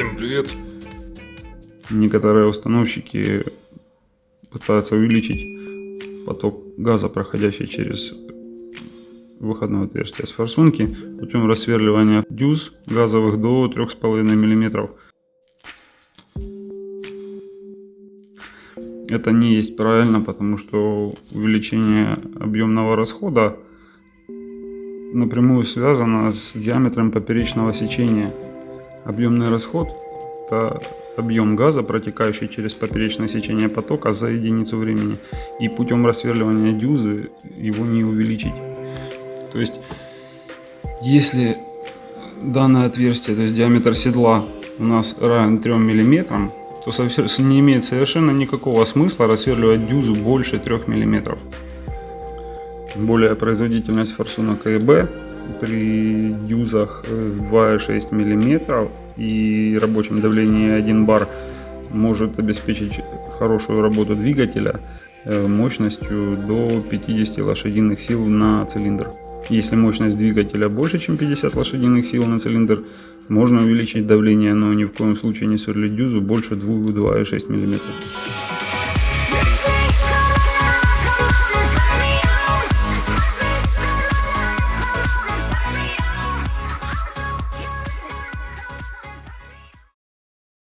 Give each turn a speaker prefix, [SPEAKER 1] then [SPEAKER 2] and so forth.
[SPEAKER 1] Всем привет!
[SPEAKER 2] Некоторые установщики пытаются увеличить поток газа, проходящий через выходное отверстие с форсунки путем рассверливания дюз газовых до 3,5 мм. Это не есть правильно, потому что увеличение объемного расхода напрямую связано с диаметром поперечного сечения. Объемный расход – это объем газа, протекающий через поперечное сечение потока за единицу времени. И путем рассверливания дюзы его не увеличить. То есть, если данное отверстие, то есть диаметр седла у нас равен 3 мм, то не имеет совершенно никакого смысла рассверливать дюзу больше 3 мм. Более производительность форсунок АБ при дюзах 2,6 мм и рабочем давлении 1 бар может обеспечить хорошую работу двигателя э, мощностью до 50 лошадиных сил на цилиндр. Если мощность двигателя больше, чем 50 лошадиных сил на цилиндр, можно увеличить давление, но ни в коем случае не сверлить дюзу больше 2,6 мм.